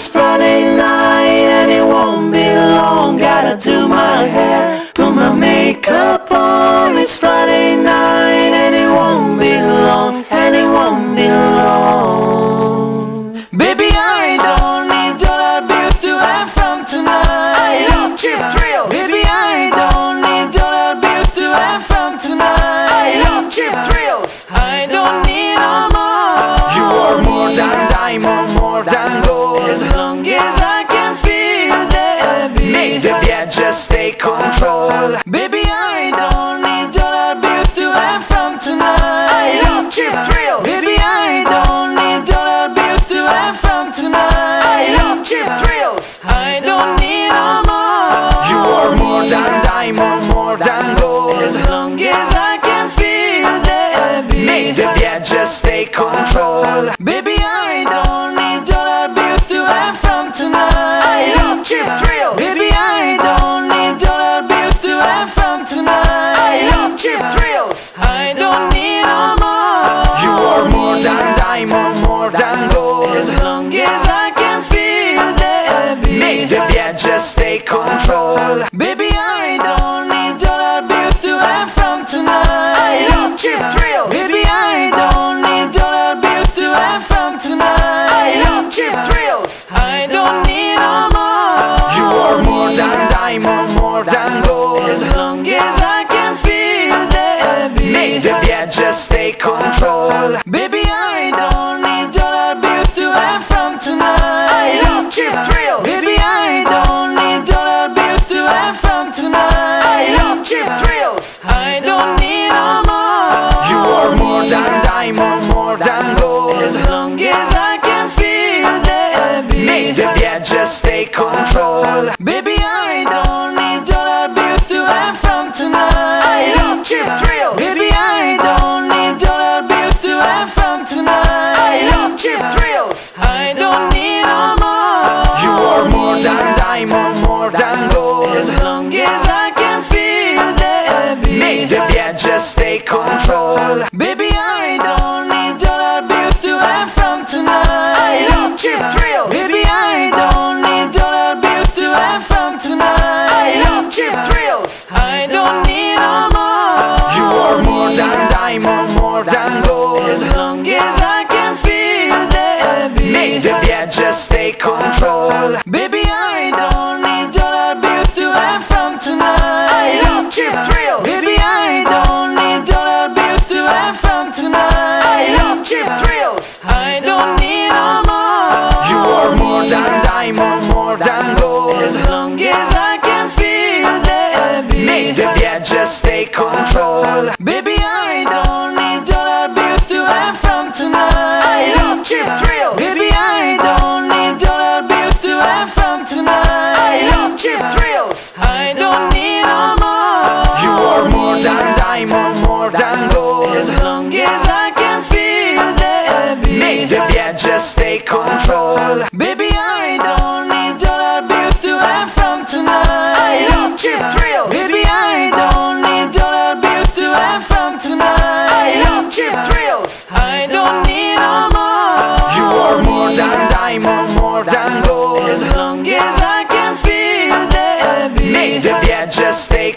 it's Friday night and it won't be long. Gotta do my hair, put my makeup I love cheap thrills. Baby, I don't need dollar bills to have fun tonight. I love cheap thrills. I don't need no more. You are more than diamond, more than gold. As long as I can feel the beat. Make the beat just take control. Baby, control. Baby, I don't need dollar bills to have fun tonight. I love cheap thrills. Baby, I don't need dollar bills to have fun tonight. I love cheap thrills. I don't need no more. You are more than diamond, more than gold. As long as I can feel the beat. Make the beat just take control. Baby, I cheap thrills. Baby, I don't need dollar bills to have fun tonight. I love cheap thrills. I don't need no more. You are more than diamond, more than gold. As long as I can feel the beat. Make the beat just take control. Baby, I don't need dollar bills to have fun tonight. I love cheap thrills. Control. Baby, I don't need dollar bills to have fun tonight. I love cheap thrills. Baby, I don't need dollar bills to have fun tonight. I love cheap thrills. I don't need no more. You are more than diamond, more than gold.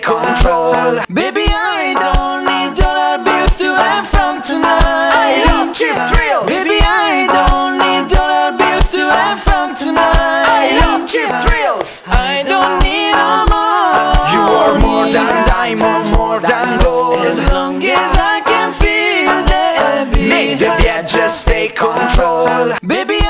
Control. Baby, I don't need dollar bills to have fun tonight. I love cheap thrills. Baby, I don't need dollar bills to have fun tonight. I love cheap thrills. I don't need no more. You are more than diamond, more than gold. As long as I can feel the beat. Make the beat just take control. Baby,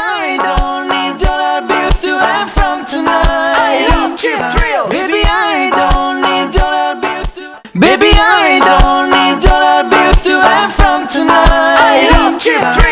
I love